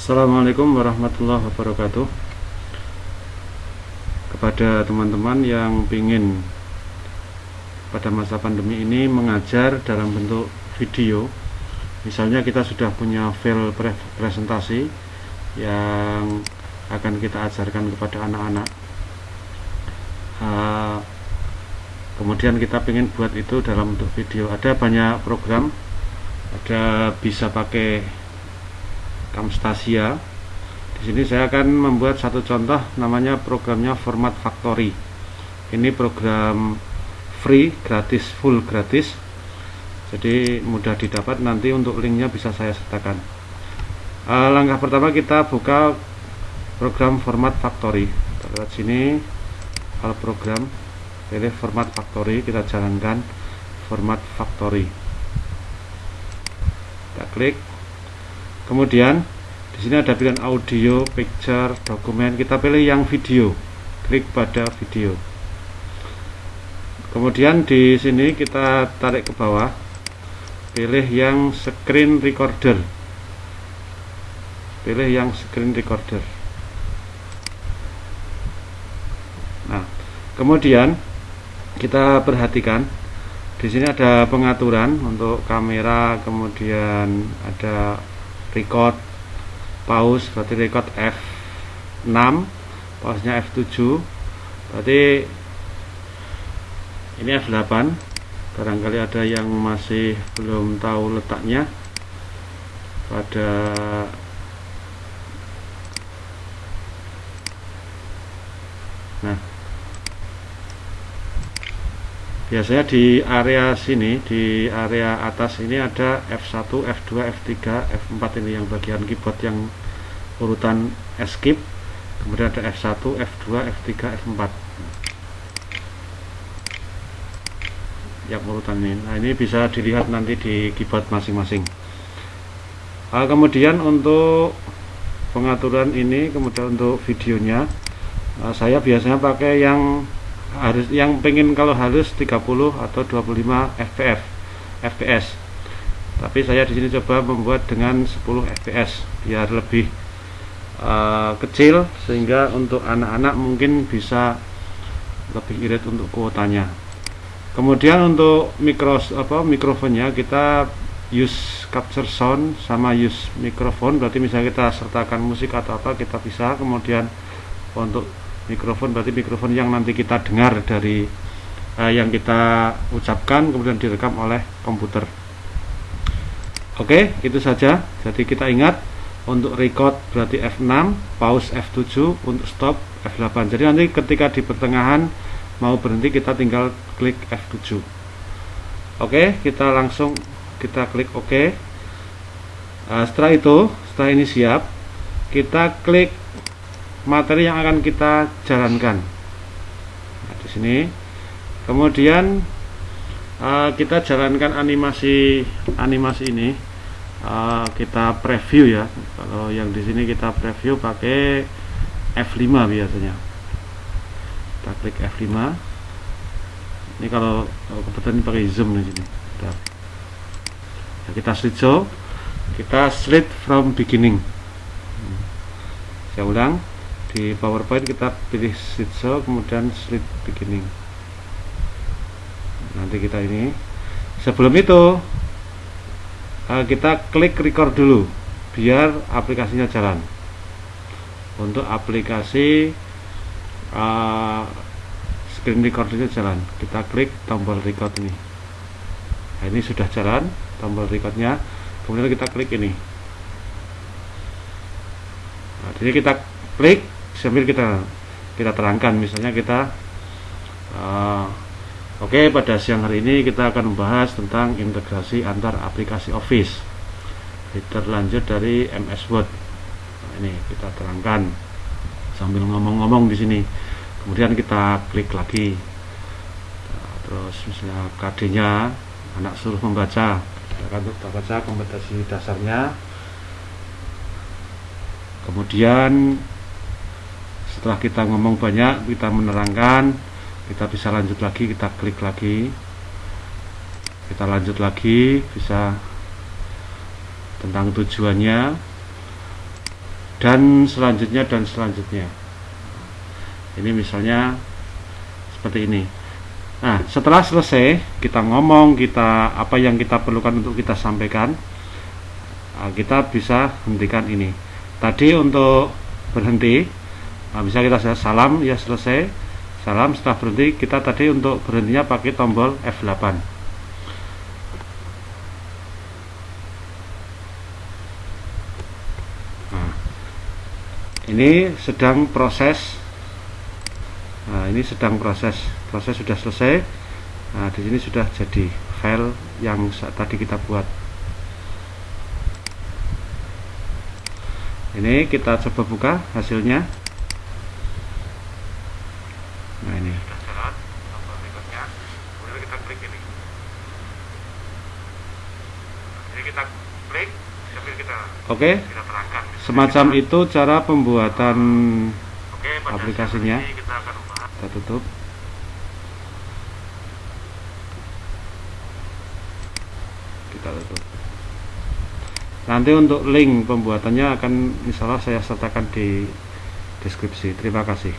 Assalamualaikum warahmatullahi wabarakatuh. Kepada teman-teman yang ingin pada masa pandemi ini mengajar dalam bentuk video misalnya kita sudah punya file pre presentasi yang akan kita ajarkan kepada anak-anak. Uh, kemudian kita ingin buat itu dalam bentuk video. Ada banyak program ada bisa pakai Camstasia di sini saya akan membuat satu contoh namanya programnya Format Factory ini program free gratis full gratis. Jadi mudah didapat nanti untuk linknya bisa saya sertakan. Uh, langkah pertama kita buka program Format Factory kita lihat sini kalau program pilih format factory kita jalankan format factory kita klik kemudian di sini ada pilihan audio picture dokumen. Kita pilih yang video. Klik pada video. Kemudian di sini kita tarik ke bawah. Pilih yang screen recorder. Pilih yang screen recorder. Nah kemudian kita perhatikan. Di sini ada pengaturan untuk kamera kemudian ada record pause berarti record F6 pause nya F7 berarti ini F8 barangkali ada yang masih belum tahu letaknya. Pada biasanya di area sini di area atas ini ada F1 F2 F3 F4 ini yang bagian keyboard yang urutan escape kemudian ada F1 F2 F3 F4 yang urutan ini. Nah ini bisa dilihat nanti di keyboard masing-masing. Nah, kemudian untuk pengaturan ini kemudian untuk videonya nah, saya biasanya pakai yang harus yang pengen kalau halus 30 atau 25 fps fps tapi saya di sini coba membuat dengan 10 fps biar lebih uh, kecil sehingga untuk anak-anak mungkin bisa lebih irit untuk kuotanya. Kemudian untuk mikro apa mikrofonnya kita use capture sound sama use mikrofon. Berarti misalnya kita sertakan musik atau apa kita bisa. Kemudian untuk mikrofon berarti mikrofon yang nanti kita dengar dari uh, yang kita ucapkan kemudian direkam oleh komputer. Oke itu saja. Jadi kita ingat untuk record berarti F6 pause F7 untuk stop F8 jadi nanti ketika di pertengahan mau berhenti kita tinggal klik F7 oke kita langsung kita klik OK. Uh, setelah itu setelah ini siap kita klik materi yang akan kita jalankan. Nah, di sini. Kemudian uh, kita jalankan animasi animasi ini. Uh, kita preview ya. Kalau yang di sini kita preview pakai F5 biasanya. Kita klik F5 ini kalau, kalau kebetulan pakai zoom di sini. Nah, kita slideshow kita slide from beginning. Saya ulang di PowerPoint kita pilih slideshow kemudian slide beginning. Nanti kita ini. Sebelum itu eh, kita klik record dulu biar aplikasinya jalan. Untuk aplikasi uh, screen recordnya jalan. Kita klik tombol record ini. Nah, ini sudah jalan tombol recordnya. Kemudian kita klik ini. Nah, jadi kita klik sambil kita kita terangkan. Misalnya kita uh, oke okay, pada siang hari ini kita akan membahas tentang integrasi antar aplikasi Office. Terlanjut dari MS Word. Nah, ini kita terangkan sambil ngomong-ngomong di sini. Kemudian kita klik lagi. Nah, terus misalnya KD-nya anak suruh membaca. Kita akan baca kompetensi dasarnya. Kemudian setelah kita ngomong banyak kita menerangkan kita bisa lanjut lagi kita klik lagi. Kita lanjut lagi bisa tentang tujuannya dan selanjutnya dan selanjutnya. Ini misalnya seperti ini. Nah setelah selesai kita ngomong kita apa yang kita perlukan untuk kita sampaikan nah, kita bisa hentikan ini. Tadi untuk berhenti nah, bisa kita salam ya selesai. Salam setelah berhenti kita tadi untuk berhentinya pakai tombol F8 ini sedang proses nah, ini sedang proses. Proses sudah selesai. Nah, di sini sudah jadi file yang tadi kita buat. Ini kita coba buka hasilnya nah ini oke. okay semacam itu cara pembuatan Oke, aplikasinya. kita, kita tutup. Kita tutup. Nanti untuk link pembuatannya akan misalnya saya sertakan di deskripsi. Terima kasih